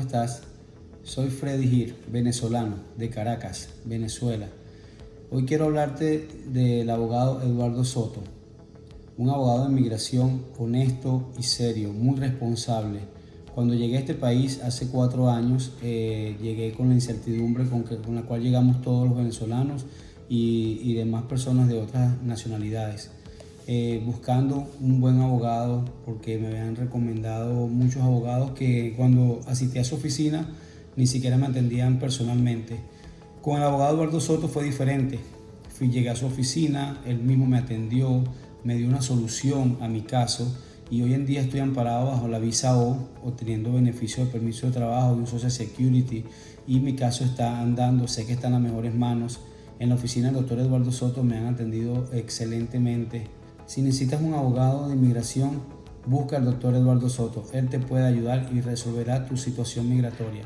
estás? Soy Freddy Gir, venezolano, de Caracas, Venezuela. Hoy quiero hablarte del abogado Eduardo Soto, un abogado de inmigración honesto y serio, muy responsable. Cuando llegué a este país hace cuatro años, eh, llegué con la incertidumbre con, la cual llegamos todos los venezolanos y demás personas de otras nacionalidades. Eh, buscando un buen abogado porque me habían recomendado muchos abogados que cuando asistí a su oficina ni siquiera me atendían personalmente. Con el abogado Eduardo Soto fue diferente. Fui, llegué a su oficina, él mismo me atendió, me dio una solución a mi caso y hoy en día estoy amparado bajo la visa O, obteniendo beneficio de permiso de trabajo, de un Social Security y mi caso está andando, sé que está en las mejores manos. En la oficina del doctor Eduardo Soto me han atendido excelentemente si necesitas un abogado de inmigración, busca al doctor Eduardo Soto. Él te puede ayudar y resolverá tu situación migratoria.